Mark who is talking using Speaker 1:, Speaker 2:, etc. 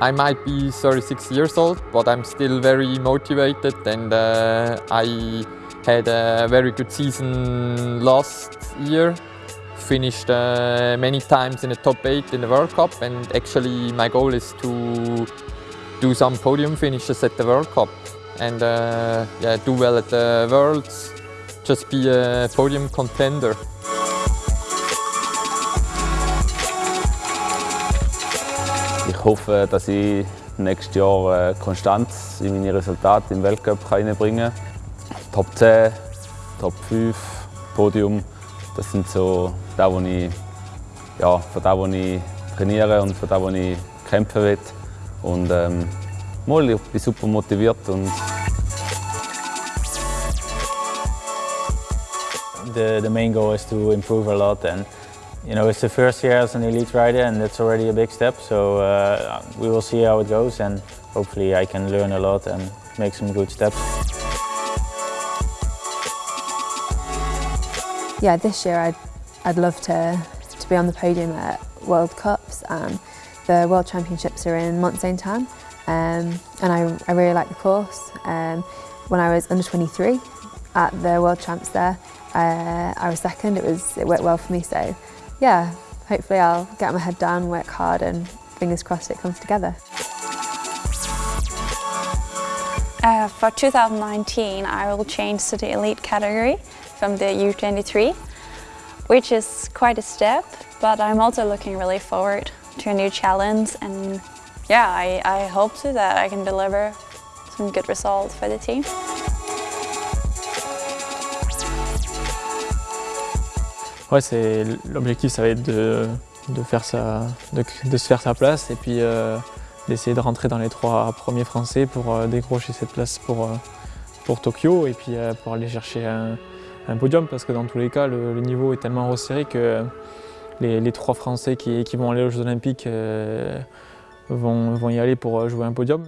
Speaker 1: I might be 36 years old, but I'm still very motivated and uh, I had a very good season last year. Finished uh, many times in the top 8 in the World Cup and actually my goal is to do some podium finishes at the World Cup and uh, yeah, do well at the Worlds, just be a podium contender.
Speaker 2: Ich hoffe, dass ich nächstes Jahr äh, Konstanz in meine Resultate im Weltcup reinbringen kann. Top 10, Top 5, Podium, das sind so das, was ich, ja, für das, was ich trainiere und für das, was ich kämpfen will. Und ähm, mal, ich bin super motiviert. Und
Speaker 3: the, the main goal is to improve a lot and you know it's the first year as an elite rider and that's already a big step so uh, we will see how it goes and hopefully I can learn a lot and make some good steps.
Speaker 4: Yeah, this year I'd, I'd love to, to be on the podium at World Cups and the World Championships are in Mont Sainte Anne um, and I, I really like the course. Um, when I was under 23 at the World Champs there, uh, I was second, it, was, it worked well for me so yeah, hopefully I'll get my head down, work hard and fingers crossed it comes together.
Speaker 5: Uh, for 2019 I will change to the elite category from the U23 which is quite a step but I'm also looking really forward to a new challenge and yeah I, I hope to that I can deliver some good results for the team.
Speaker 6: Ouais, c'est l'objectif, ça va être de, de, faire sa, de, de, se faire sa place et puis euh, d'essayer de rentrer dans les trois premiers Français pour euh, décrocher cette place pour, euh, pour Tokyo et puis euh, pour aller chercher un, un, podium parce que dans tous les cas, le, le niveau est tellement resserré que les, les trois Français qui, qui, vont aller aux Jeux Olympiques vont, vont y aller pour jouer un podium.